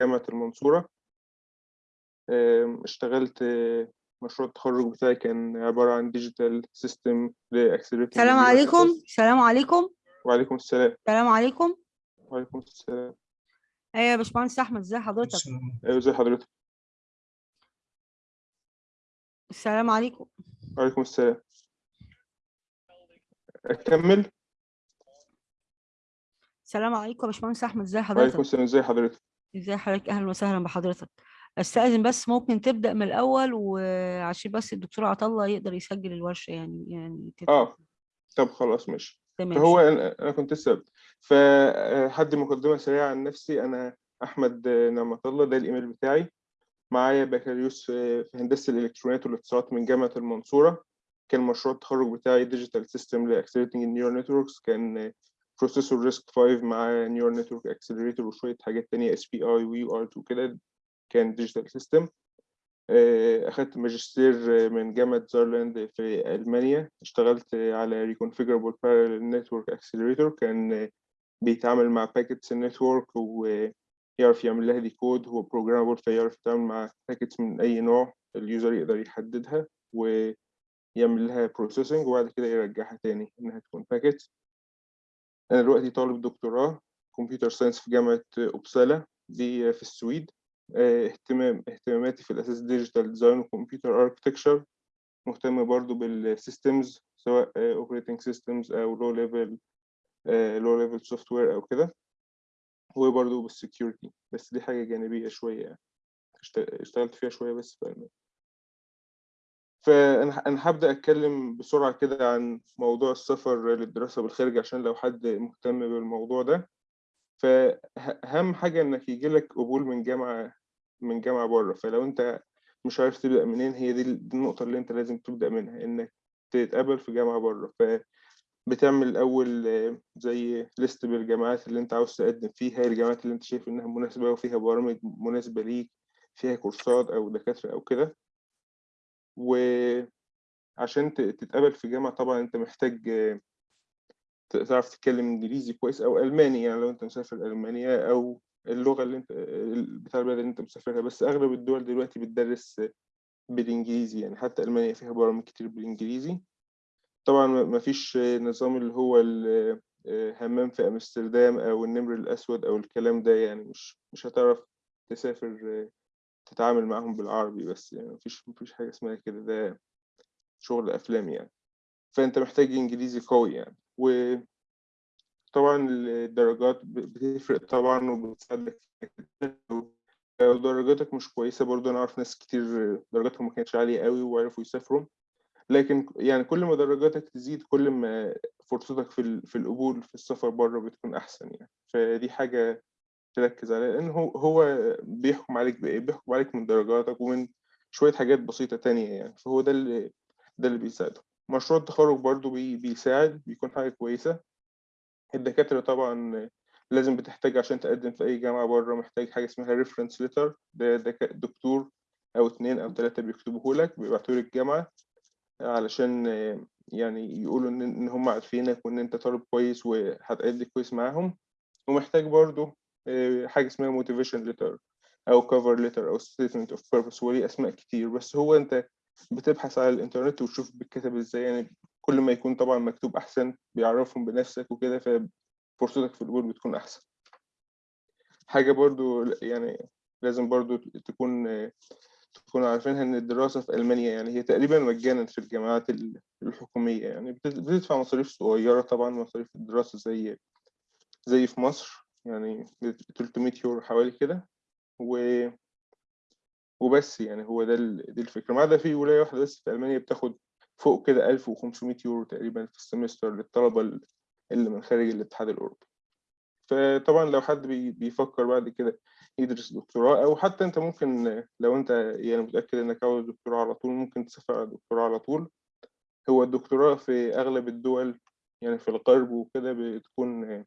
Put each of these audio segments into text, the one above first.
جامعة المنصورة. اشتغلت آه، مشروع التخرج بتاعي كان عبارة عن digital system ل accelerating السلام عليكم. السلام عليكم. وعليكم السلام. السلام عليكم. وعليكم السلام. إيه يا باشمهندس أحمد ازي حضرتك؟ أيوة ازي حضرتك؟ السلام عليكم. وعليكم السلام. أكمل؟ السلام عليكم يا باشمهندس أحمد ازي وعليكم حضرتك السلام ازي حضرتك؟ ازي حضرتك؟ أهلا وسهلا بحضرتك. استأذن بس ممكن تبدأ من الأول وعشان بس الدكتور عطله يقدر يسجل الورشة يعني يعني تت- آه. طب خلاص ماشي. تمام. شكراً. أنا كنت السبب فحد مقدمة سريعة عن نفسي أنا أحمد نعمة الله ده الإيميل بتاعي. معايا بكالوريوس في هندسة الإلكترونيات والاتصالات من جامعة المنصورة. كان مشروع التخرج بتاعي digital system ل accelerating ال neural networks كان processor RISC 5 مع neural network accelerator وشوية حاجات تانية SPI UART كده كان digital system أخدت ماجستير من جامعة زارلاند في ألمانيا. اشتغلت على Reconfigurable Parallel Network Accelerator. كان بيتعامل مع packets ال network ويعرف يعمل لها decode هو programmable فيعرف يتعامل مع packets من أي نوع ال user يقدر يحددها ويعمل لها processing وبعد كده يرجعها تاني إنها تكون packets أنا دلوقتي طالب دكتوراه computer science في جامعة أوبسالا دي في السويد. آه، اهتمام اهتماماتي في الأساس digital design و computer architecture مهتم برضو بال systems سواء operating systems أو low level low level software أو كده. وبرضو بال security بس دي حاجة جانبية شوية يعني. اشت- اشتغلت فيها شوية بس في ألمانيا. فأنا أنا هبدأ أتكلم بسرعة كده عن موضوع السفر للدراسة بالخارج عشان لو حد مهتم بالموضوع ده. فأهم حاجة إنك يجيلك قبول من جامعة من جامعة بره. فلو أنت مش عارف تبدأ منين هي دي النقطة اللي أنت لازم تبدأ منها إنك تتقبل في جامعة بره. فبتعمل الأول آه، زي ليست بالجامعات اللي أنت عاوز تقدم فيها الجامعات اللي أنت شايف إنها مناسبة وفيها برامج مناسبة ليك فيها كورسات أو دكاترة أو كده. وعشان ت- تتقبل في جامعة طبعا أنت محتاج تعرف تتكلم إنجليزي كويس أو ألماني يعني لو أنت مسافر ألمانيا أو اللغة اللي أنت بتاع البلد اللي أنت مسافرها بس أغلب الدول دلوقتي بتدرس بالإنجليزي يعني حتى ألمانيا فيها برامج كتير بالإنجليزي. طبعا ما فيش نظام اللي هو ال- همام في أمستردام أو النمر الأسود أو الكلام ده يعني مش مش هتعرف تسافر تتعامل معاهم بالعربي بس يعني مفيش مفيش حاجة اسمها كده ده شغل أفلام يعني. فأنت محتاج إنجليزي قوي يعني. و طبعا الدرجات بتفرق طبعا وبتساعدك. لو درجاتك مش كويسة برضو أنا أعرف ناس كتير درجاتهم ما كانتش عالية قوي وعرفوا يسافروا. لكن يعني كل ما درجاتك تزيد كل ما فرصتك في في القبول في السفر بره بتكون أحسن يعني. فدي حاجة تركز عليها لأن هو هو بيحكم عليك بإيه؟ بيحكم عليك من درجاتك ومن شوية حاجات بسيطة تانية يعني. فهو ده اللي ده اللي بيساعده. مشروع التخرج برضو بي بيساعد بيكون حاجة كويسة. الدكاترة طبعا لازم بتحتاج عشان تقدم في أي جامعة بره محتاج حاجة اسمها reference letter ده دك- دكتور أو اتنين أو تلاتة بيكتبوه لك بيبعتوه للجامعة علشان يعني يقولوا إن هم عارفينك وإن أنت طالب كويس وهتأدي كويس معاهم. ومحتاج برضو آه، حاجة اسمها motivation letter أو cover letter أو statement of purpose. وليه أسماء كتير. بس هو أنت بتبحث على الإنترنت وتشوف بيتكتب إزاي. يعني كل ما يكون طبعا مكتوب أحسن بيعرفهم بنفسك وكده ففرصتك في القبول بتكون أحسن. حاجة برضو يعني لازم برضو تكون تكونوا عارفينها إن الدراسة في ألمانيا يعني هي تقريبا مجانا في الجامعات ال- الحكومية يعني. بت- بتدفع مصاريف صغيرة طبعا مصاريف الدراسة زي زي في مصر. يعني 300 يورو حوالي كده و... وبس يعني هو ده. دي الفكرة ما عدا في ولاية واحدة بس في ألمانيا بتاخد فوق كده 1500 يورو تقريبا في السمستر للطلبة ال- اللي من خارج الاتحاد الأوروبي فطبعا لو حد بي... بيفكر بعد كده يدرس دكتوراه أو حتى أنت ممكن لو أنت يعني متأكد إنك عاوز دكتوراه على طول ممكن تسافر على دكتوراه على طول هو الدكتوراه في أغلب الدول يعني في الغرب وكده بتكون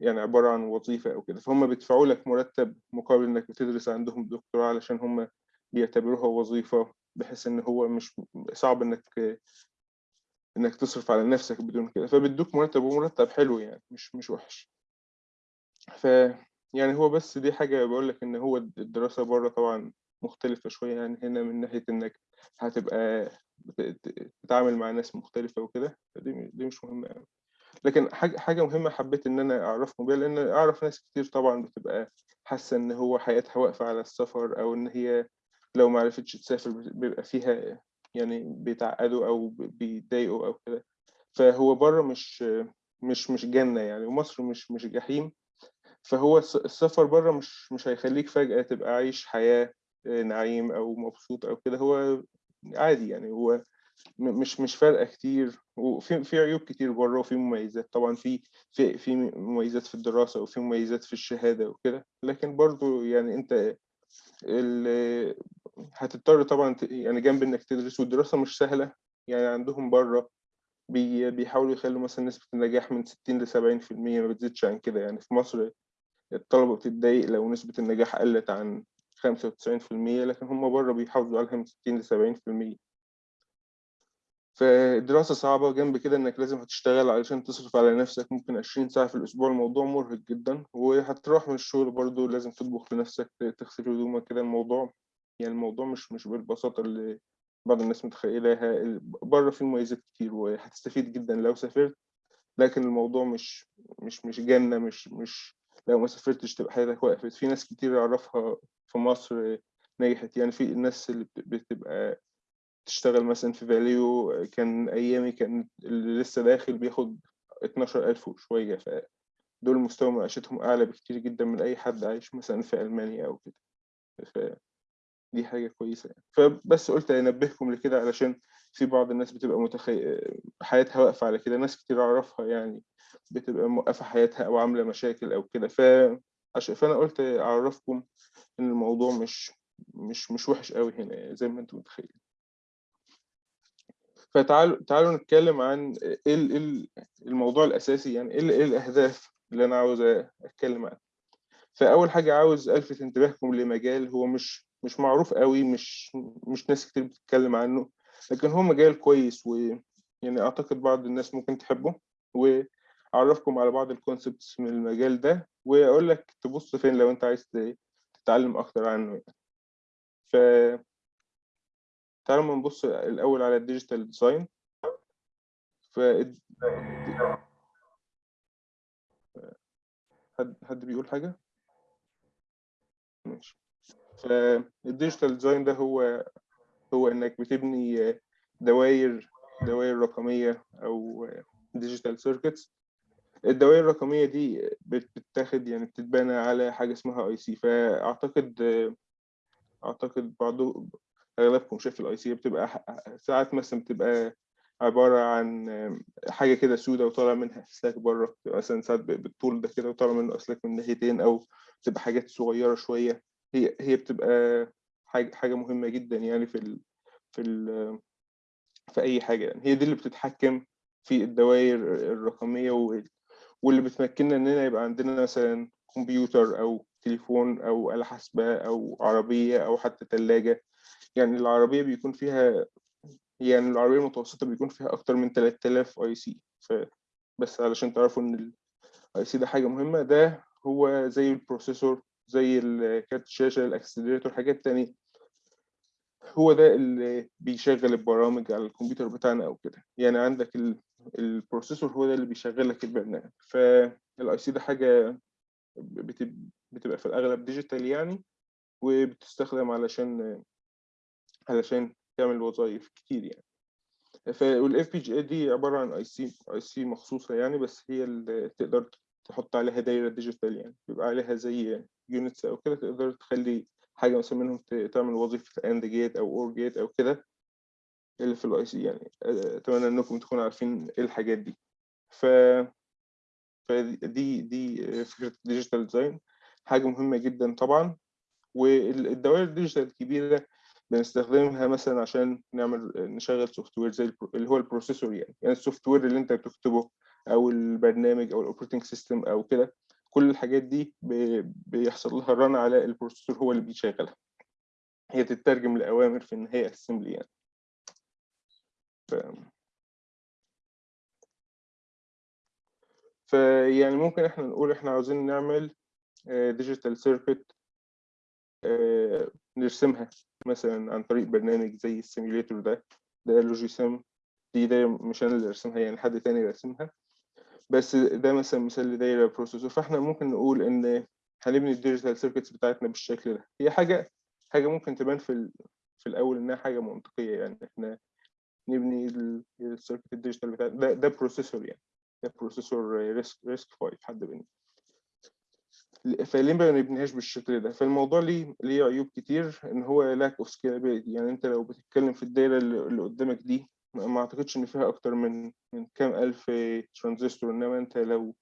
يعني عبارة عن وظيفة أو كده. فهم بيدفعوا لك مرتب مقابل إنك بتدرس عندهم دكتوراه علشان هم بيعتبروها وظيفة بحيث إن هو مش صعب إنك إنك تصرف على نفسك بدون كده. فبيدوك مرتب ومرتب حلو يعني مش مش وحش. ف يعني هو بس دي حاجة باقول لك إن هو الد الدراسة برّه طبعًا مختلفة شوية عن هنا من ناحية إنك هتبقى تتعامل مع ناس مختلفة وكده، فدي دي مش مهمة أوي. لكن حاجة مهمة حبيت إن أنا أعرّفكم بيها، لإن أعرف ناس كتير طبعًا بتبقى حاسة إن هو حياتها واقفة على السفر، أو إن هي لو ما عرفتش تسافر بيبقى فيها يعني بيتعقدوا أو ب بيتضايقوا أو كده. فهو برّه مش مش مش جنة يعني، ومصر مش مش جحيم، فهو الس السفر برّه مش مش هيخلّيك فجأة تبقى عايش حياة آآ نعيم أو مبسوط أو كده، هو عادي يعني هو مش مش فارقة كتير، وفي في عيوب كتير برّه وفي مميزات، طبعًا في في في مميزات في الدراسة وفي مميزات في الشهادة وكده، لكن برضه يعني أنت ال هتضطر طبعًا يعني جنب إنك تدرس والدراسة مش سهلة، يعني عندهم برّه بي بيحاولوا يخلّوا مثلًا نسبة النجاح من 60 ل70% ما بتزيدش عن كده، يعني في مصر الطلبة بتتضايق لو نسبة النجاح قلّت عن 95% لكن هم برّه بيحافظوا عليها من 60 ل70%. فالدراسة صعبة، جنب كده إنك لازم هتشتغل علشان تصرف على نَفْسك. ممكن 20 ساعة في الأسبوع، الموضوع مُرهق جدًا، وهتروح من الشغل برضه لازم تطبخ لنَفْسك، تغسل هدومك كده، الموضوع يعني الموضوع مش مش بالبساطة اللي بعض الناس متخيّلاها، برّه فيه مميزات كتير وهتستفيد جدًا لو سافرت، لكن الموضوع مش مش مش جنة، مش مش لو ما سافرتش تبقى حياتك وقفت، في ناس كتير أعرفها في مصر نجحت، يعني في الناس اللي بت بتبقى تشتغل مثلًا في فاليو كان أيامي كان اللي لسه داخل بياخد 12.000 وشوية، فدول مستوى معيشتهم أعلى بكتير جدًا من أي حد عايش مثلًا في ألمانيا أو كده، فدي حاجة كويسة يعني. فبس قُلت أنبّهكم لكده علشان في بعض الناس بتبقى متخي حياتها واقفة على كده، ناس كتير أعرفها يعني بتبقى موقّفة حياتها أو عاملة مشاكل أو كده، ف عش فأنا قُلت أعرّفكم إن الموضوع مش مش مش وِحِش أوي هنا زي ما أنتم متخيلين. فتعالوا تعالوا نتكلم عن ال إيه ال الموضوع الأساسي يعني إيه ال إيه الأهداف اللي أنا عاوز أتكلم عنها. فأول حاجة عاوز ألفت انتباهكم لمجال هو مش مش معروف أوي، مش مش ناس كتير بتتكلم عنه، لكن هو مجال كويس ويعني أعتقد بعض الناس ممكن تحبه، وأعرّفكم على بعض الconcepts من المجال ده، وأقول لك تبُص فين لو أنت عايز تتعلم أكتر عنه يعني. ف تعالوا نبُص الأول على الdigital design ف حد حد بيقول حاجة؟ ماشي. فال digital design ده هو هو إنك بتبني دواير دواير رقمية أو digital circuits. الدوائر الرقمية دي بت بتتاخد يعني بتتبنى على حاجة اسمها IC فأعتقد أعتقد بعض أغلبكم شاف ال IC بتبقى ح ساعات مثلًا بتبقى عبارة عن حاجة كده سودا وطالع منها أسلاك برّه، بتبقى مثلًا ساعات بالطول ده كده وطالع منه أسلاك من ناحيتين أو بتبقى حاجات صغيرة شوية، هي هي بتبقى حاجة حاجة مهمة جدًا يعني في ال في ال في أي حاجة يعني، هي دي اللي بتتحكم في الدواير الرقمية وال واللي بتمكننا إننا يبقى عندنا مثلًا كمبيوتر أو تليفون أو آلة حاسبة أو عربية أو حتى تلاجة، يعني العربية بيكون فيها يعني العربية المتوسطة بيكون فيها أكتر من 3000 IC ف بس علشان تعرفوا إن ال IC ده حاجة مهمة، ده هو زي ال processor زي كارت الشاشة، ال accelerator، حاجات تانية. هو ده اللي بيشغّل البرامج على الكمبيوتر بتاعنا أو كده، يعني عندك ال ال processor هو ده اللي بيشغّل لك البرنامج، فال IC ده حاجة بت بتبقى في الأغلب digital يعني، وبتستخدم علشان علشان تعمل وظايف كتير يعني. ف والFPGA دي عبارة عن IC IC مخصوصة يعني، بس هي اللي تقدر تحط عليها دايرة digital يعني، بيبقى عليها زي units أو كده تقدر تخلّي حاجة مثلًا منهم تعمل وظيفة AND gate أو OR gate أو كده، اللي في الIC يعني، آآ أتمنى إنكم تكونوا عارفين إيه الحاجات دي. ف فدي دي فكرة الdigital design حاجة مهمة جدًا طبعًا، وال الدوائر الdigital الكبيرة بنستخدمها مثلًا عشان نعمل نشغّل software زي الب اللي هو ال processor يعني، يعني ال software اللي أنت بتكتبه أو البرنامج أو ال operating system أو كده، كل الحاجات دي بيحصل لها run على ال processor هو اللي بيشغّلها. هي بتترجم لأوامر في النهاية assembly يعني. ف فيعني ممكن إحنا نقول إحنا عاوزين نعمل digital circuit نرسمها مثلا عن طريق برنامج زي ال simulator ده ده Logisim دي دايرة مش أنا اللي رسمها يعني حد تاني رسمها. بس ده مثلا مثال لدايرة processor فإحنا ممكن نقول إن هنبني ال digital circuits بتاعتنا بالشكل ده؟ هي حاجة حاجة ممكن تبان في ال... في الأول إنها حاجة منطقية يعني إحنا نبني ال circuit ال digital بتاع ده ده processor يعني ده processor RISC RISC 5 حد بني. فليه ما نبنيهاش بالشكل ده؟ فالموضوع ليه ليه عيوب كتير إن هو lack of scalability. يعني أنت لو بتتكلم في الدايرة اللي قدامك دي ما أعتقدش إن فيها أكتر من من كام ألف ترانزستور إنما أنت لو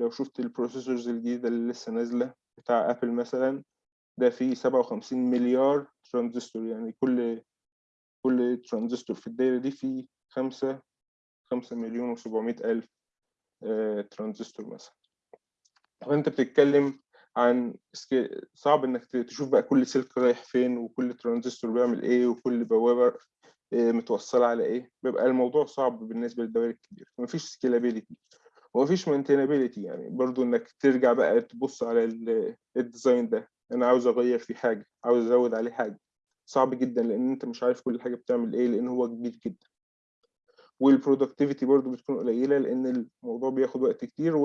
لو شفت ال processors الجديدة اللي لسه نازلة بتاع Apple مثلا ده فيه 57 مليار ترانزستور يعني كل كل ترانزستور في الدايرة دي فيه 5 5 مليون و700 ألف آه، ترانزستور مثلا. وانت بتتكلم عن صعب إنك تشوف بقى كل سلك رايح فين وكل ترانزستور بيعمل إيه وكل بوابه آه، متوصلة على إيه. بيبقى الموضوع صعب بالنسبة للدوائر الكبيرة. مفيش scalability ومفيش maintainability يعني. برضو إنك ترجع بقى تبص على ال- ال design ده. أنا عاوز أغير فيه حاجة عاوز أزود عليه حاجة. صعب جدا لأن أنت مش عارف كل حاجة بتعمل إيه لأن هو جديد جدا. وال productivity برضو بتكون قليلة لأن الموضوع بياخد وقت كتير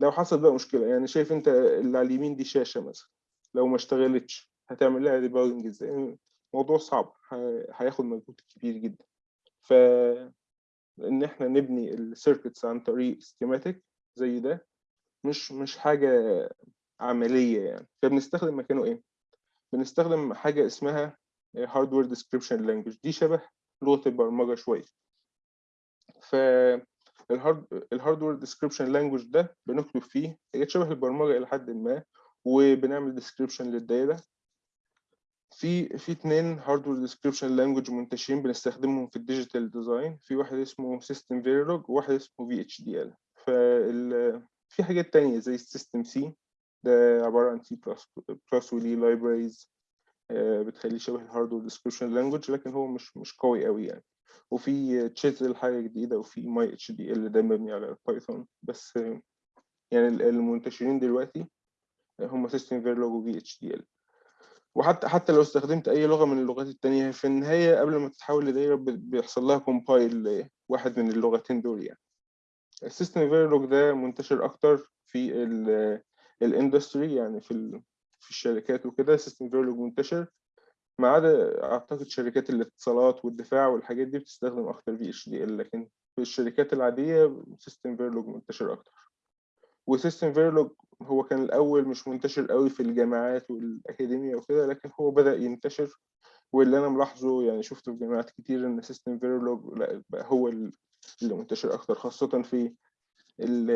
ولو حصل بقى مشكلة يعني شايف أنت اللي على اليمين دي شاشة مثلا لو ما اشتغلتش هتعمل لها debugging إزاي؟ موضوع صعب هياخد مجهود كبير جدا. ف إن إحنا نبني ال circuits عن طريق schematic زي ده مش مش حاجة عملية يعني. فبنستخدم مكانه إيه؟ بنستخدم حاجة اسمها hardware description language دي شبه لغة البرمجة شوية. ف ال hardware description language ده بنكتب فيه هي شبه البرمجة إلى حد ما وبنعمل description للدايرة. في في اتنين hardware description language منتشرين بنستخدمهم في ال digital design في واحد اسمه SystemVerilog وواحد اسمه VHDL في حاجات تانية زي ال SystemC ده عبارة عن سي بلس بلس وليه libraries بتخليه شبه ال hardware description language لكن هو مش مش قوي قوي يعني. وفي Chisel حاجة جديدة وفي MyHDL ده مبني على ال Python بس يعني ال- المنتشرين دلوقتي هم SystemVerilog و VHDL وحتى حتى لو استخدمت أي لغة من اللغات التانية في النهاية قبل ما تتحول لدايرة بيحصل لها compile واحد من اللغتين دول يعني. ال SystemVerilog ده منتشر أكتر في ال industry يعني في في الشركات وكده. SystemVerilog منتشر. ما عدا أعتقد شركات الاتصالات والدفاع والحاجات دي بتستخدم أكتر VHDL لكن في الشركات العادية SystemVerilog منتشر أكتر. و SystemVerilog هو كان الأول مش منتشر قوي في الجامعات والأكاديمية وكده لكن هو بدأ ينتشر. واللي أنا ملاحظه يعني شفته في جامعات كتير إن SystemVerilog بقى هو ال- اللي منتشر أكتر خاصة في ال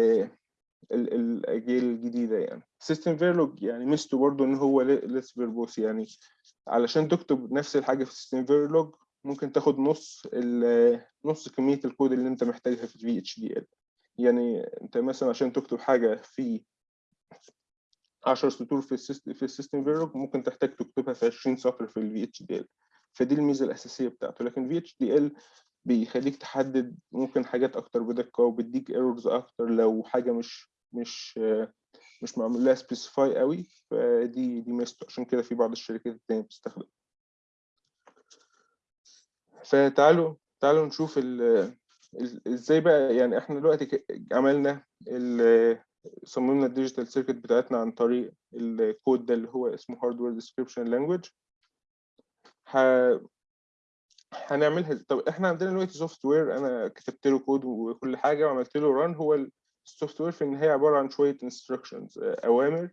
ال الأجيال الجديدة يعني. SystemVerilog يعني ميزته برضه إن هو less verbose يعني علشان تكتب نفس الحاجة في SystemVerilog ممكن تاخد نص نص كمية الكود اللي أنت محتاجها في ال VHDL يعني أنت مثلا عشان تكتب حاجة في 10 سطور في ال System في ال SystemVerilog ممكن تحتاج تكتبها في 20 سطر في ال VHDL فدي الميزة الأساسية بتاعته. لكن VHDL بيخليك تحدد ممكن حاجات أكتر بدقة وبيديك errors أكتر لو حاجة مش مش مش معمول لها specify قوي فدي دي ميزته. عشان كده في بعض الشركات التانية بتستخدم فتعالوا تعالوا نشوف إزاي بقى يعني إحنا دلوقتي عملنا صممنا ال digital circuit بتاعتنا عن طريق الكود ده اللي هو اسمه hardware description language هنعملها طب إحنا عندنا دلوقتي software أنا كتبت له كود وكل حاجة وعملت له run هو ال software في النهايه عبارة عن شوية instructions أوامر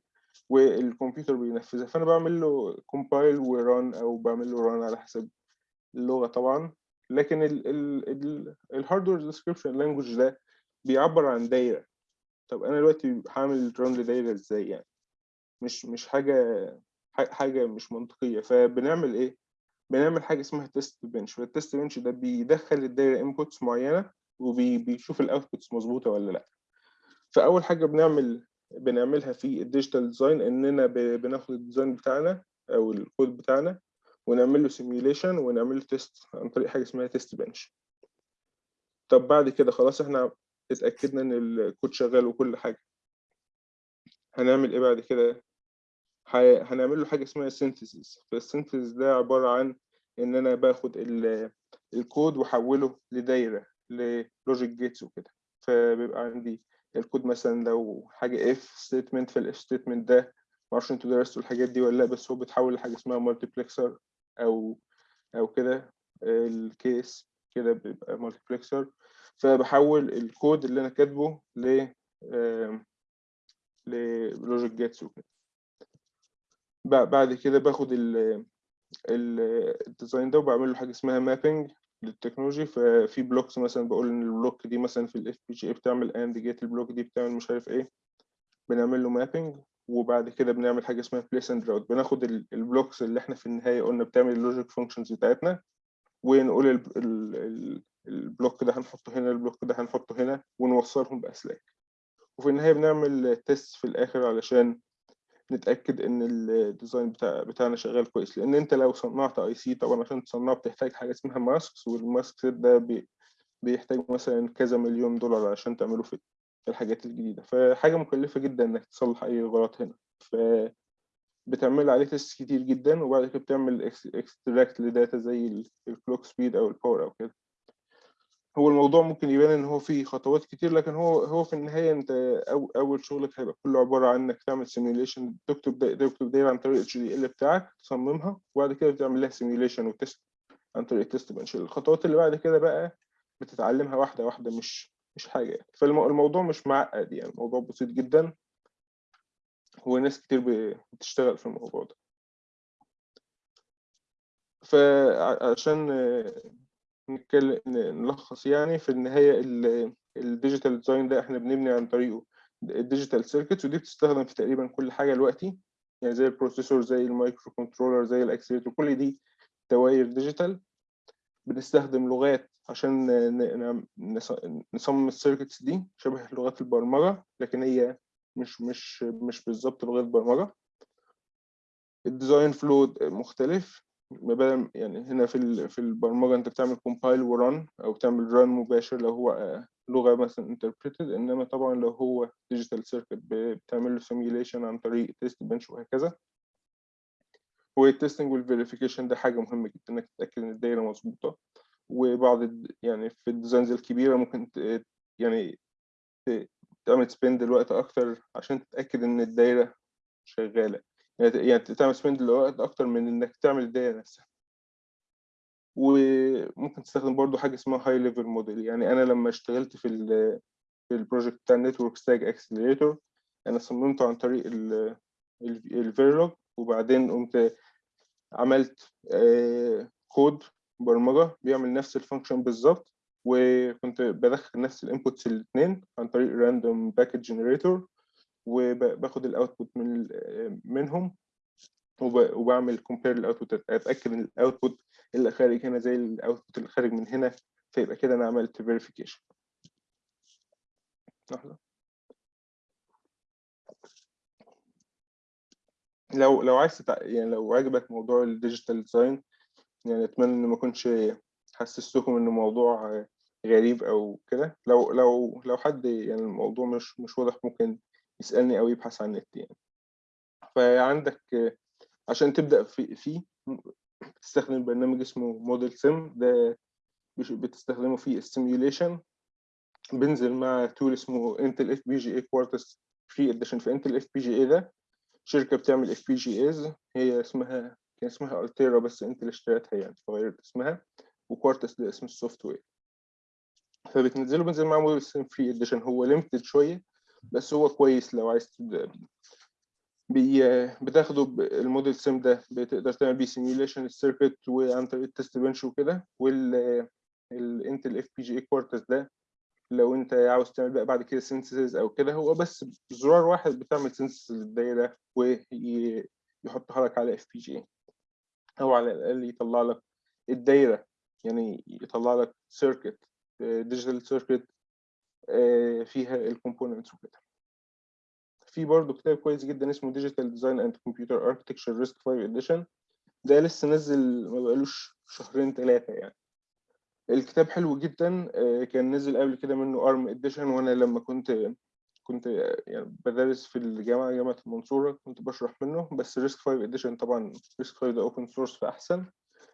والكمبيوتر بينفذها. فأنا بعمل له compile و run أو بعمل له run على حسب اللغة طبعا. لكن ال hardware description language ده بيعبر عن دايرة. طب أنا دلوقتي هعمل run لدايرة إزاي يعني؟ مش مش حاجة حاجة مش منطقية. فبنعمل إيه؟ بنعمل حاجة اسمها test bench فال test bench ده بيدخل الدايرة inputs معينة وبيشوف ال outputs مظبوطة ولا لأ. فأول حاجة بنعمل بنعملها في ال digital design إننا بناخد ال design بتاعنا أو الكود بتاعنا ونعمل له simulation ونعمل له test عن طريق حاجة اسمها test bench طب بعد كده خلاص إحنا اتأكدنا إن الكود شغال وكل حاجة. هنعمل إيه بعد كده؟ هنعمل له حاجة اسمها synthesis فال synthesis ده عبارة عن ان أنا باخد ال- الكود وأحوله لدايرة ل logic gates وكده. فبيبقى عندي الكود مثلا لو حاجة if statement فال if statement ده معرفش أنتوا درستوا الحاجات دي ولا لأ بس هو بيتحول لحاجة اسمها multiplexer أو أو كده ال case كده بيبقى multiplexer فبحول الكود اللي أنا كاتبه ل ل logic gates وكده. بع- بعد كده باخد ال ال- ال design ده وبعمل له حاجة اسمها mapping لل technology ففي blocks مثلا بقول إن ال block دي مثلا في ال FPGA بتعمل AND gate ال block دي بتعمل مش عارف إيه بنعمل له mapping وبعد كده بنعمل حاجة اسمها place and route بناخد ال- ال blocks اللي إحنا في النهاية قلنا بتعمل ال logic functions بتاعتنا ونقول ال- ال- ال- ال block ده هنحطه هنا ال block ده هنحطه هنا ونوصلهم بأسلاك. وفي النهاية بنعمل test في الآخر علشان نتأكد إن ال design بتاع بتاعنا شغال كويس. لأن أنت لو صنعت IC طبعا عشان تصنعه بتحتاج حاجة اسمها masks وال mask ده بي بيحتاج مثلا كذا مليون دولار عشان تعمله في الحاجات الجديدة. فحاجة مكلفة جدا إنك تصلح أي غلط هنا. ف بتعمل عليه test كتير جدا وبعد كده بتعمل extract ل data زي ال clock speed أو ال power أو كده. هو الموضوع ممكن يبان إن هو فيه خطوات كتير لكن هو هو في النهاية أنت أول شغلك هيبقى كله عبارة عن انك تعمل simulation تكتب تكتب دايره عن طريق HDL بتاعك تصممها وبعد كده بتعمل لها simulation و test عن طريق ال test bench الخطوات اللي بعد كده بقى بتتعلمها واحدة واحدة مش مش حاجة يعني. فالموضوع مش معقد يعني الموضوع بسيط جدا. وناس كتير بتشتغل في الموضوع ده. فعشان نتكلم نلخص يعني في النهاية ال digital design ده إحنا بنبني عن طريقه. ال digital circuits ودي بتستخدم في تقريبا كل حاجة دلوقتي. يعني زي ال processor زي ال microcontroller زي ال accelerator كل دي دوائر digital بنستخدم لغات عشان ن- ن- نص- نصمم ال circuits دي شبه لغات البرمجة لكن هي مش مش مش بالظبط لغات برمجة. ال design flow مختلف. بدل يعني هنا في في البرمجة أنت بتعمل compile و run أو تعمل run مباشر لو هو آه، لغة مثلا interpreted إنما طبعا لو هو circuit ب- بتعمل له simulation عن طريق test bench وهكذا. وال testing وال verification ده حاجة مهمة جدا إنك تتأكد إن الدايرة مظبوطة. وبعض يعني في ال designs الكبيرة ممكن يعني تعمل spend الوقت أكتر عشان تتأكد إن الدايرة شغالة. يعني يعني تعمل spend الوقت أكتر من إنك تعمل الدايرة نفسها. وممكن تستخدم برضو حاجة اسمها high level model يعني أنا لما اشتغلت في ال في ال project بتاع ال network stack accelerator أنا صممته عن طريق ال Verilog وبعدين قمت عملت آه، كود برمجة بيعمل نفس ال function بالظبط وكنت بدخل نفس ال inputs الاثنين عن طريق random packet generator وباخد ال output من ال- منهم وب- وبعمل compare ال output أتأكد إن ال output اللي خارج هنا زي ال output اللي خارج من هنا فيبقى كده أنا عملت verification لحظة. لو لو عايز تتع... يعني لو عجبك موضوع ال digital design يعني أتمنى ان ما اكونش حسستكم إن الموضوع غريب أو كده. لو لو لو حد يعني الموضوع مش مش واضح ممكن يسألني أو يبحث عن النت يعني. فعندك عشان تبدأ في فيه تستخدم برنامج اسمه ModelSim. ده بتستخدمه في ال simulation بينزل مع tool اسمه Intel FPGA Quartus free edition في Intel FPGA ده شركة بتعمل FPGAs هي اسمها كان اسمها Altera بس Intel اشترتها يعني فغيرت اسمها. و Quartus ده اسم ال software. فبتنزله بينزل معاه ModelSim free edition هو limited شوية بس هو كويس لو عايز تبدا بي بتاخده ال ModelSim ده بتقدر تعمل بيه simulation ال circuit وعن طريق ال test bench وكده وال ال Intel FPGA Quartus ده لو انت عاوز تعمل بقى بعد كده synthesis أو كده هو بس زرار واحد بتعمل synthesis للدايره ويحطها لك على FPGA أو على الأقل يطلع لك الدايرة يعني يطلع لك circuit digital circuit فيها ال components وكده. في برضه كتاب كويس جدا اسمه Digital Design and Computer Architecture RISC 5 Edition ده لسه نزل ما بقالوش شهرين ثلاثة يعني. الكتاب حلو جدا آه، كان نزل قبل كده منه ARM Edition وأنا لما كنت كنت يعني بدرس في الجامعة جامعة المنصورة كنت بشرح منه. بس RISC 5 Edition طبعا RISC 5 ده open source فأحسن.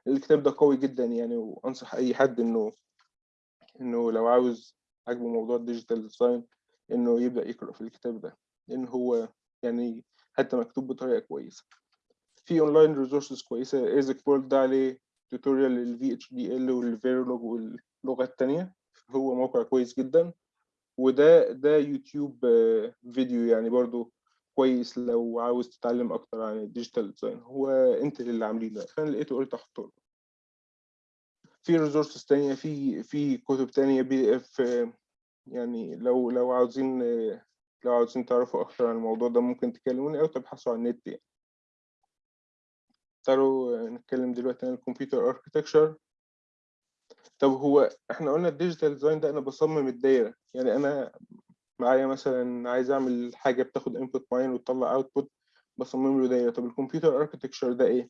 الكتاب ده قوي جدا يعني وأنصح أي حد إنه إنه لو عاوز عاجبه موضوع ال digital design إنه يبدأ يقرأ في الكتاب ده لأن هو يعني حتى مكتوب بطريقة كويسة. في online resources كويسة ASIC World ده عليه tutorial لل VHDL وال Verilog واللغة التانية هو موقع كويس جدا. وده ده يوتيوب آه، فيديو يعني برضو كويس لو عاوز تتعلم أكتر عن ال digital design. هو Intel اللي عاملينه فانا لقيته قلت أحطه. في resources تانية في في كتب تانية PDF يعني لو لو عاوزين لو عاوزين تعرفوا أكتر عن الموضوع ده ممكن تكلموني أو تبحثوا عن النت يعني. تعالوا نتكلم دلوقتي عن ال computer architecture طب هو إحنا قلنا ال digital design ده أنا بصمم الدايرة يعني أنا معايا مثلا عايز أعمل حاجة بتاخد input معين وتطلع output بصمم له دايرة. طب ال computer architecture ده إيه؟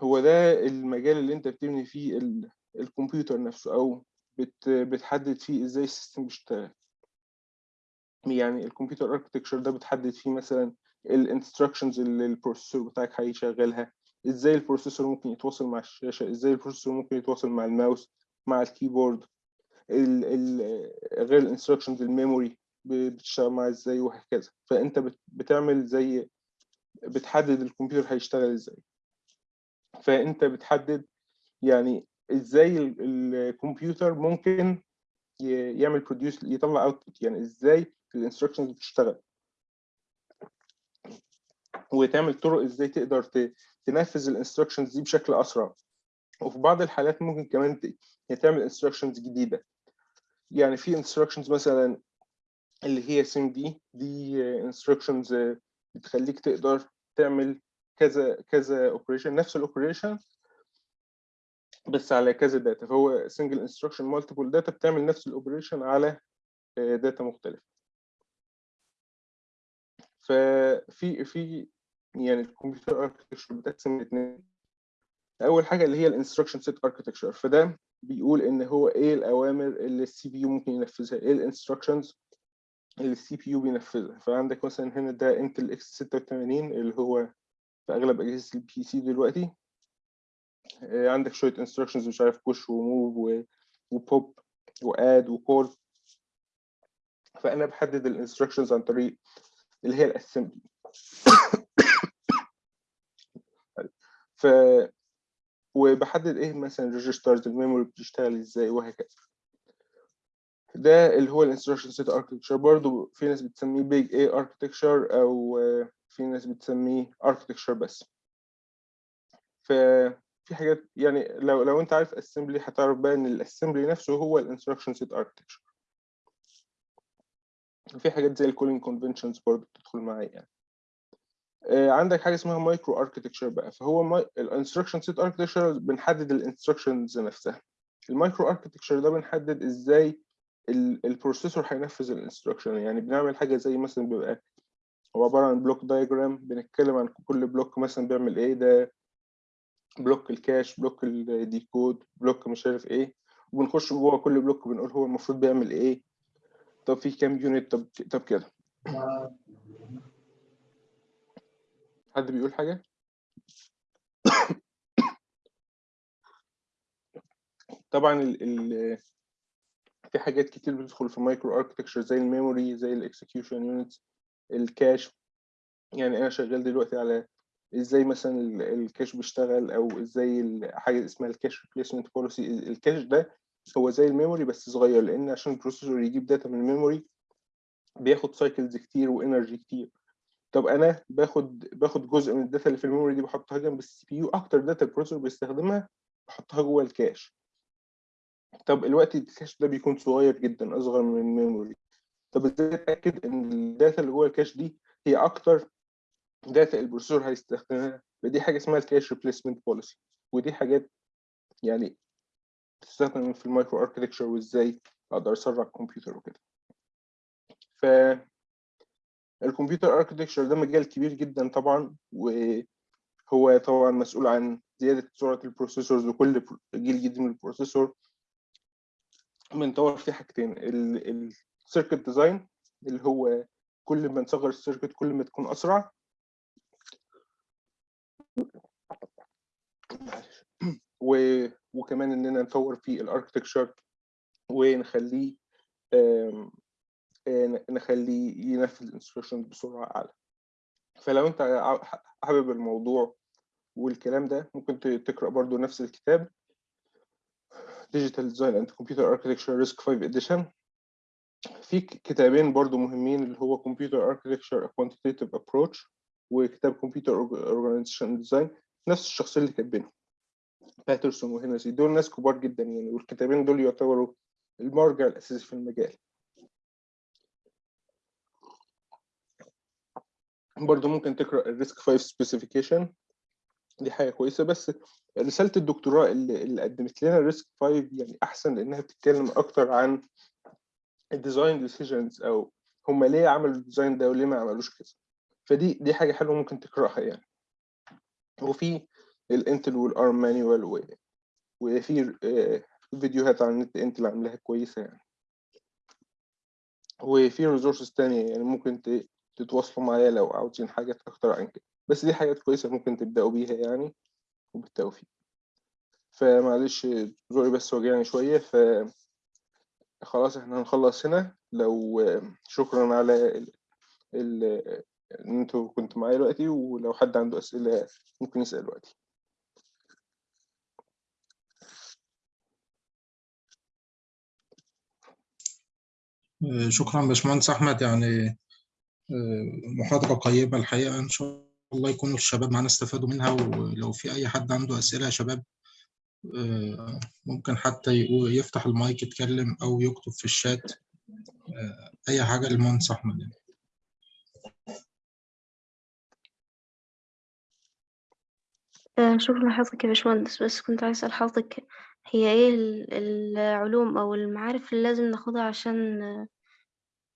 هو ده المجال اللي أنت بتبني فيه ال- الكمبيوتر نفسه أو بت بتحدد فيه إزاي ال system بيشتغل. يعني ال computer architecture ده بتحدد فيه مثلا ال instructions اللي ال processor بتاعك هيشغلها إزاي ال processor ممكن يتواصل مع الشاشة إزاي ال processor ممكن يتواصل مع الماوس مع ال keyboard ال ال غير ال instructions ال memory بتشتغل معاه إزاي وهكذا. فأنت بت- بتعمل زي بتحدد الكمبيوتر هيشتغل إزاي. فأنت بتحدد يعني إزاي ال- الكمبيوتر ممكن يعمل produce يطلع output يعني إزاي ال instructions بتشتغل. وتعمل طرق إزاي تقدر تنفذ ال instructions دي بشكل أسرع. وفي بعض الحالات ممكن كمان يعني تعمل instructions جديدة. يعني في instructions مثلا اللي هي SIMD instructions بتخليك تقدر تعمل كذا كذا operation نفس ال operation بس على كذا data فهو single instruction multiple data بتعمل نفس ال operation على data مختلفة. ففي في يعني ال computer architecture بتتقسم لاثنين أول حاجة اللي هي ال instruction set architecture فده بيقول إن هو إيه الأوامر اللي ال CPU ممكن ينفذها؟ إيه ال instructions اللي ال CPU بينفذها؟ فعندك مثلا هنا ده Intel x86 اللي هو في أغلب أجهزة ال PC دلوقتي. آه، عندك شوية instructions مش عارف بوش وموف وبوب واد وكول فأنا بحدد ال instructions عن طريق اللي هي ال assembly ف وبحدد إيه مثلا ال registers ال memory بتشتغل إزاي وهكذا. ده اللي هو ال instruction set architecture برضه في ناس بتسميه big A architecture أو في ناس بتسميه architecture بس. ففي حاجات يعني لو لو انت عارف assembly هتعرف بقى إن ال assembly نفسه هو ال instruction set architecture في حاجات زي ال calling conventions برضه بتدخل معايا يعني. آه، عندك حاجة اسمها micro architecture بقى. فهو ال instruction set architecture بنحدد ال instructions نفسها. ال micro architecture ده بنحدد إزاي ال- ال processor هينفذ ال instruction يعني بنعمل حاجة زي مثلا بيبقى هو عبارة عن block diagram بنتكلم عن كل block مثلا بيعمل إيه ده block ال cache block ال decode block مش عارف إيه وبنخش جوه كل block بنقول هو المفروض بيعمل إيه. طب في كام unit طب طب كده. حد بيقول حاجة؟ طبعا ال ال في حاجات كتير بتدخل في micro architecture زي ال memory زي ال execution units ال cache يعني أنا شغال دلوقتي على إزاي مثلا ال- ال cache بيشتغل أو إزاي حاجة اسمها ال cache replacement policy ال cache ده هو زي ال memory بس صغير لأن عشان ال processor يجيب data من ال memory بياخد cycles كتير و energy كتير. طب أنا باخد باخد جزء من ال data اللي في ال memory دي بحطها جنب ال CPU أكتر data ال processor بيستخدمها بحطها جوه ال cache طب الوقت ال cache ده بيكون صغير جدا أصغر من ال memory. طب إزاي اتاكد ان ال data اللي جوه ال cache دي هي أكتر data ال processor هيستخدمها؟ فدي حاجة اسمها ال cache replacement policy ودي حاجات يعني بتستخدم في ال micro architecture وازاي أقدر اسرع الكمبيوتر وكده. ف ال computer architecture ده مجال كبير جدا طبعا وهو طبعا مسؤول عن زيادة سرعة ال processors وكل جيل جديد من ال processor. بنطور فيه حاجتين ال circuit design اللي هو كل ما نصغر ال circuit كل ما تكون أسرع. و... وكمان إننا نطور في ال architecture ونخليه نخليه ينفذ ال instruction بسرعة أعلى فلو أنت حابب الموضوع والكلام ده ممكن تقرأ برضو نفس الكتاب Digital Design and Computer Architecture RISC 5 Edition في كتابين برضو مهمين اللي هو Computer Architecture A Quantitative Approach وكتاب Computer Org- Organization Design. نفس الشخصين اللي كاتبينهم باترسون وهنسي دول ناس كبار جدا يعني والكتابين دول يعتبروا المرجع الأساسي في المجال. برضو ممكن تقرأ ال RISC 5 specification دي حاجة كويسة. بس رسالة الدكتوراه اللي, اللي قدمت لنا ال RISC 5 يعني أحسن لأنها بتتكلم أكتر عن ال design decisions أو هما ليه عملوا ال design ده وليه ما عملوش كذا فدي دي حاجة حلوة ممكن تقرأها يعني. وفي الإنتل والأرم manual. وفي آه، فيديوهات على النت إنتل عاملاها كويسة يعني. وفي resources تانية يعني ممكن تتواصلوا معايا لو عاوزين حاجات أكتر عن كده. بس دي حاجات كويسة ممكن تبدأوا بيها يعني وبالتوفيق. فمعلش زوري بس وجعني شوية ف خلاص إحنا هنخلص هنا. لو شكرا على ال... ال... ان أنتوا كنتوا معايا دلوقتي ولو حد عنده أسئلة ممكن يسأل دلوقتي. آه، شكرا باشمهندس أحمد. يعني آه، محاضرة قيمة الحقيقة. إن شاء الله يكونوا الشباب معانا استفادوا منها ولو في أي حد عنده أسئلة يا شباب ممكن حتى يفتح المايك يتكلم أو يكتب في الشات آه، أي حاجة للمهندس أحمد يعني. آه، شكرا لحضرتك يا باشمهندس بس كنت عايز أسأل حضرتك هي إيه ال- العلوم أو المعارف اللي لازم ناخدها عشان آه،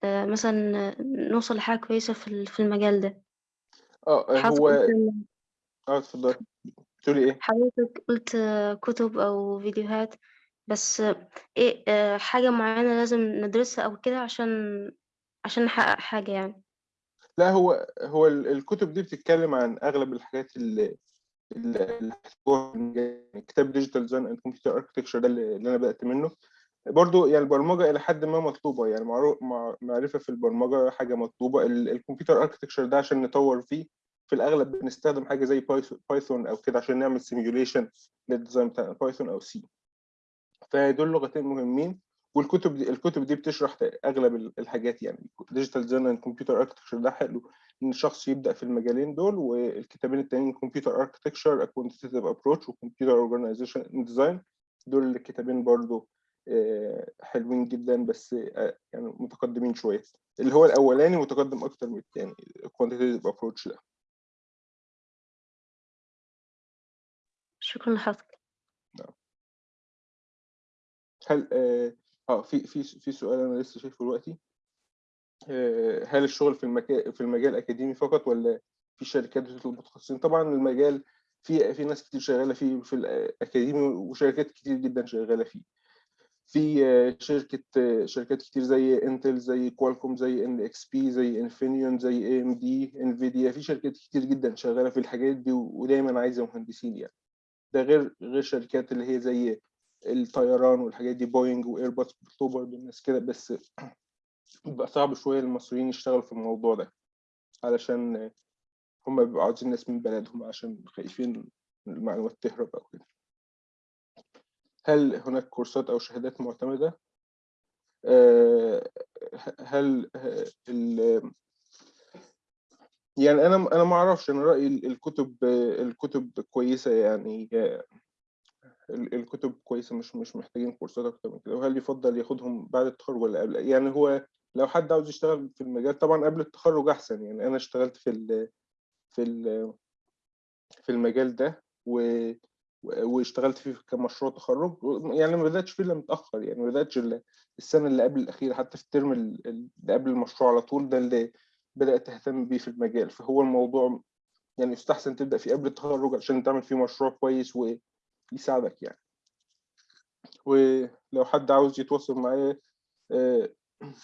آه، مثلا آه، نوصل لحاجة كويسة في ال- في المجال ده آه هو آه اتفضل بتقولي إيه؟ حضرتك قلت كتب أو فيديوهات بس إيه آه، حاجة معينة لازم ندرسها أو كده عشان عشان نحقق حاجة يعني لا هو هو ال- الكتب دي بتتكلم عن أغلب الحاجات اللي اللي اللي. يعني كتاب Digital Design and Computer Architecture ده اللي اللي أنا بدأت منه برضو يعني البرمجة إلى حد ما مطلوبة يعني معرو- مع- معرفة في البرمجة حاجة مطلوبة ال- الcomputer architecture ده عشان نطور فيه في الأغلب بنستخدم حاجة زي بايثون أو كده عشان نعمل simulation لل design بتاع بايثون أو C فدول لغتين مهمين والكتب دي الكتب دي بتشرح أغلب ال- الحاجات يعني Digital Design and Computer Architecture ده حلو. إن الشخص يبدأ في المجالين دول والكتابين التانيين Computer Architecture Quantitative Approach و Computer Organization Design دول الكتابين برضو آه، حلوين جدا بس آه، يعني متقدمين شوية. اللي هو الأولاني متقدم أكتر من الثاني Quantitative Approach ده. شكرا لحضرتك. هل آه آه، في في في سؤال أنا لسه شايفه دلوقتي. آه، هل الشغل في المكان في المجال الأكاديمي فقط ولا في شركات بتطلب متخصصين؟ طبعا المجال في في ناس كتير شغالة فيه في الأكاديمي وشركات كتير جدا شغالة فيه. في آه، شركة شركات كتير زي Intel زي Qualcomm زي NXP زي Infineon زي AMD Nvidia في شركات كتير جدا شغالة في الحاجات دي ودايما عايزة مهندسين يعني. ده غير غير شركات اللي هي زي الطيران والحاجات دي Boeing و Airbus بيطلبوا برضه الناس كده بس بيبقى صعب شوية للمصريين يشتغلوا في الموضوع ده علشان هم بيبقوا عاوزين ناس من بلدهم عشان خايفين المعلومات تهرب أو كده. هل هناك كورسات أو شهادات معتمدة؟ آه، هل يعني أنا أنا ما أعرفش أنا رأيي ال- الكتب الكتب كويسة يعني ال- الكتب كويسة مش مش محتاجين كورسات أكتر من كده. وهل يفضل ياخدهم بعد التخرج ولا قبل؟ يعني هو لو حد عاوز يشتغل في المجال طبعا قبل التخرج أحسن. يعني أنا اشتغلت في ال في ال في المجال ده و واشتغلت فيه كمشروع تخرج. يعني ما بدأتش فيه إلا متأخر. يعني ما بدأتش السنة اللي قبل الأخيرة حتى في الترم ال- اللي قبل المشروع على طول. ده اللي بدأت اهتم بيه في المجال. فهو الموضوع يعني يستحسن تبدأ فيه قبل التخرج عشان تعمل فيه مشروع كويس ويساعدك يعني. ولو حد عاوز يتواصل معايا آه،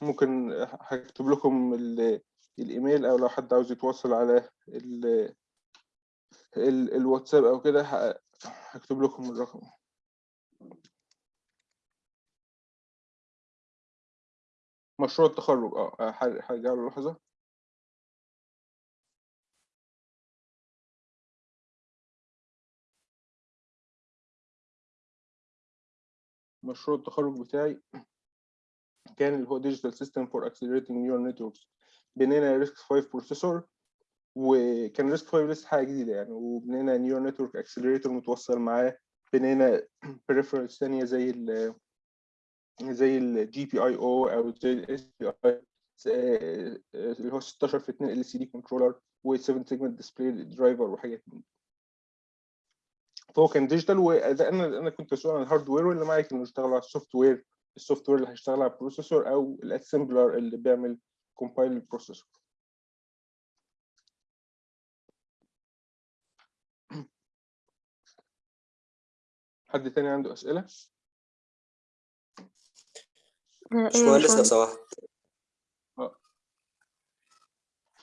ممكن هكتب لكم ال- الإيميل أو لو حد عاوز يتواصل على ال- ال- الواتساب أو كده هكتب لكم الرقم. مشروع التخرج آه هرجع له لحظة. مشروع التخرج بتاعي كان اللي هو Digital System for Accelerating Neural Networks. بنينا RISC 5 processor وكان RISC 5 لسه حاجة جديدة يعني وبنينا Neural Network Accelerator متوصل معاه. بنينا peripherals تانية زي ال زي ال GPIO أو زي ال SPI اللي هو 16 في 2 LCD controller و 7 segment display driver وحاجات من دي. فهو كان digital وده أنا أنا كنت مسؤول عن ال hardware واللي معايا كانوا يشتغلوا على ال software ال software اللي هيشتغل على ال processor أو ال assembler اللي بيعمل compile لل processor حد تاني عنده أسئلة؟ يا باشمهندس لو سمحت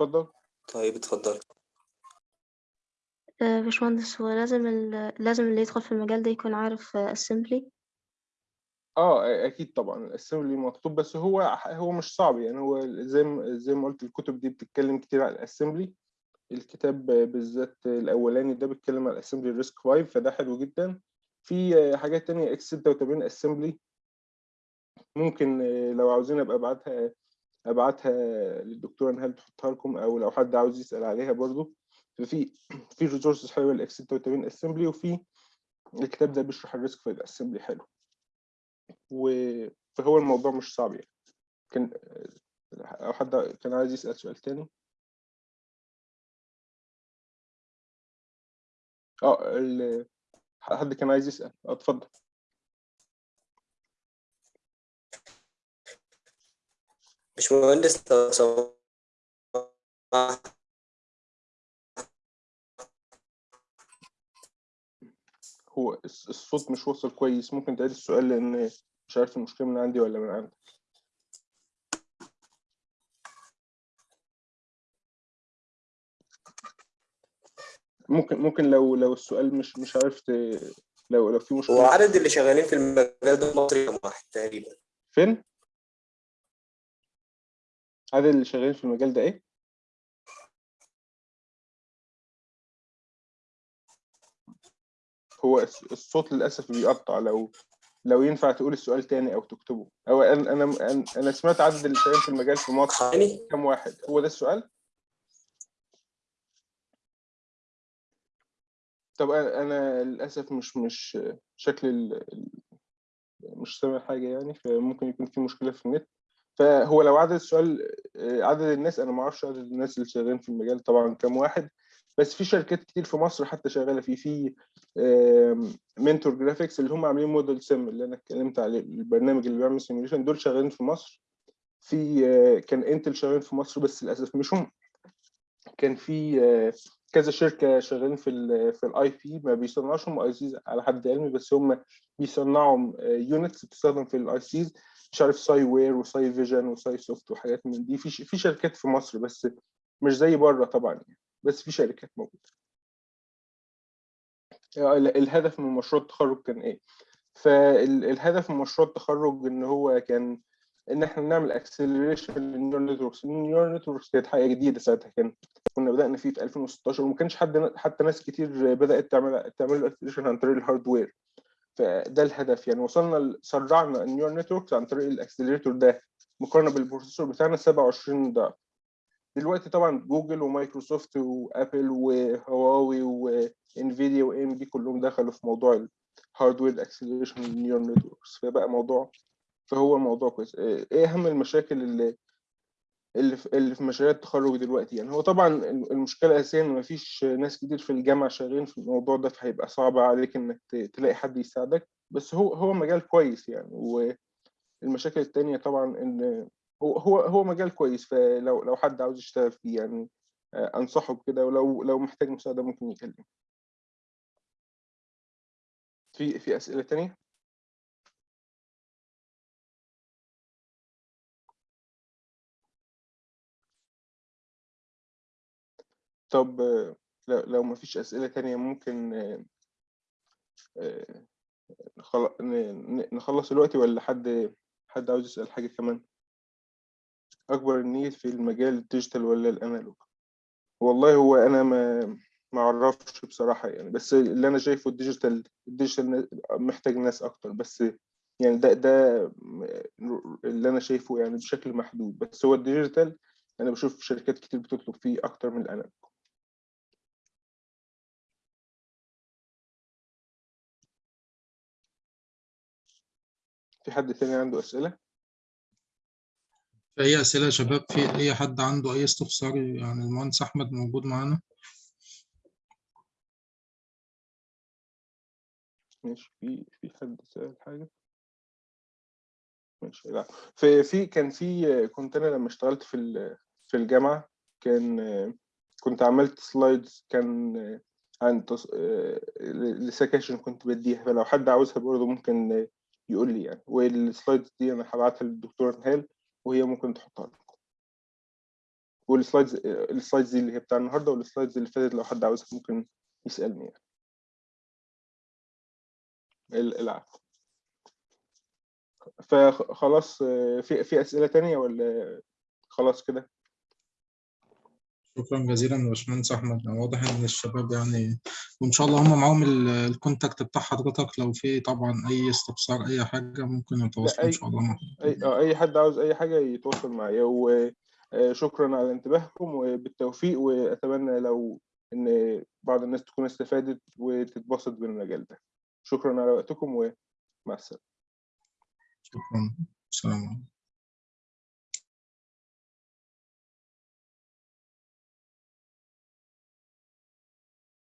اتفضل. طيب اتفضل. آه، باشمهندس هو لازم ال... لازم اللي يدخل في المجال ده يكون عارف assembly آه أكيد طبعا ال assembly مطلوب بس هو هو مش صعب يعني هو زي ما زي ما قلت الكتب دي بتتكلم كتير على ال assembly الكتاب بالذات الأولاني ده بيتكلم على ال assembly RISC 5 فده حلو جدا. في حاجات تانية x86 assembly ممكن لو عاوزين أبقى أبعتها أبعتها للدكتوره نهال تحطها لكم؟ أو لو حد عاوز يسأل عليها برضو. ففي في resources حلوة ال x86 assembly وفي الكتاب ده بيشرح ال RISC-V assembly حلو. فهو الموضوع مش صعب يعني. كان أو حد كان عايز يسأل سؤال تاني. آه ال... حد كان عايز يسأل. آه اتفضل. باشمهندس لو سمحت. هو الص- الصوت مش واصل كويس ممكن تعيد السؤال لأن مش عارف المشكلة من عندي ولا من عندك. ممكن ممكن لو لو السؤال مش مش عارف. لو لو في هو مشكله عدد اللي شغالين في المجال ده في مصر كام واحد تقريبا؟ فين؟ عدد اللي شغالين في المجال ده إيه؟ هو الصوت للأسف بيقطع لو لو ينفع تقول السؤال تاني أو تكتبه. أو أنا أنا أنا سمعت عدد اللي في المجال في مصر يعني؟ كام واحد؟ هو ده السؤال؟ طب أنا للأسف مش مش شكل ال... مش سامع حاجة يعني فممكن يكون في مشكلة في النت. فهو لو عدد السؤال آه، عدد الناس أنا ما أعرفش عدد الناس اللي شغالين في المجال طبعا كام واحد. بس في شركات كتير في مصر حتى شغالة فيه في Mentor Graphics اللي هم عاملين ModelSim اللي أنا اتكلمت عليه البرنامج اللي بيعمل simulation دول شغالين في مصر. في آه، كان Intel شغالين في مصر بس للأسف مش هم. كان في آه، كذا شركة شغالين في ال في ال IP ما بيصنعوش هم ICs على حد علمي بس هم بيصنعوا units بتستخدم في ال ICs مش عارف Si-Ware و Si-Vision و Si-Soft وحاجات من دي. في في شركات في مصر بس مش زي بره طبعا يعني. بس في شركات موجودة. آه، ال- الهدف من مشروع التخرج كان إيه؟ فالهدف من مشروع التخرج إن هو كان إن إحنا نعمل acceleration لل neural networks ال neural networks كانت حاجة جديدة ساعتها. كان كنا بدأنا فيه في 2016 وما كانش حد حتى ناس كتير بدأت تعمل تعمل acceleration عن طريق ال hardware فده الهدف. يعني وصلنا سرعنا ال neural networks عن طريق ال accelerator ده. مقارنة بال processor بتاعنا 27 ضعف. دلوقتي طبعا جوجل ومايكروسوفت وأبل وهواوي وإنفيديا و AMD كلهم دخلوا في موضوع ال hardware acceleration لل neural networks فبقى موضوع فهو موضوع كويس. إيه أهم المشاكل اللي اللي في مشاريع التخرج دلوقتي؟ يعني هو طبعا المشكلة الاساسيه إن مفيش ناس كتير في الجامعة شغالين في الموضوع ده فهيبقى صعب عليك إنك تلاقي حد يساعدك. بس هو هو مجال كويس يعني. والمشاكل التانية طبعا إن هو هو هو مجال كويس فلو لو حد عاوز يشتغل فيه يعني آه، أنصحه بكده ولو لو محتاج مساعدة ممكن يكلمني. في في أسئلة تانية؟ طب آه، لو ما فيش أسئلة تانية ممكن آه، نخلص الوقت ولا حد حد عاوز يسأل حاجة كمان؟ أكبر ال need في المجال ال digital ولا ال analog والله هو أنا ما ما أعرفش بصراحة يعني بس اللي أنا شايفه ال digital ال digital محتاج ناس أكتر بس يعني ده ده اللي أنا شايفه يعني بشكل محدود بس هو ال digital أنا بشوف شركات كتير بتطلب فيه أكتر من الأنالوج في حد تاني عنده أسئلة؟ أي أسئلة يا شباب؟ في أي حد عنده أي استفسار؟ يعني المهندس أحمد موجود معانا. ماشي في في حد سأل حاجة؟ ماشي لا. في في كان في كنت أنا لما اشتغلت في في الجامعة كان كنت عملت slides كان عن تص... كنت بديها. فلو حد عاوزها برضه ممكن يقول لي يعني. وال slides دي أنا هبعتها للدكتورة نهال. وهي ممكن تحطها لكم. وال slides ال slides دي اللي هي بتاع النهارده وال slides اللي فاتت لو حد عاوزها ممكن يسألني يعني. ال- العفو فخلاص في في أسئلة تانية ولا خلاص كده؟ شكرا جزيلا يا باشمهندس أحمد. واضح إن الشباب يعني وإن شاء الله هم معاهم ال- الكونتاكت بتاع حضرتك. لو في طبعا أي استفسار أي حاجة ممكن يتواصلوا أي شاء الله مع أي آه، أي حد عاوز أي حاجة يتواصل معايا. وشكرا على انتباهكم وبالتوفيق وأتمنى لو إن بعض الناس تكون استفادت وتتبسط بالمجال ده. شكرا على وقتكم ومع السلامة. شكرا. السلام عليكم.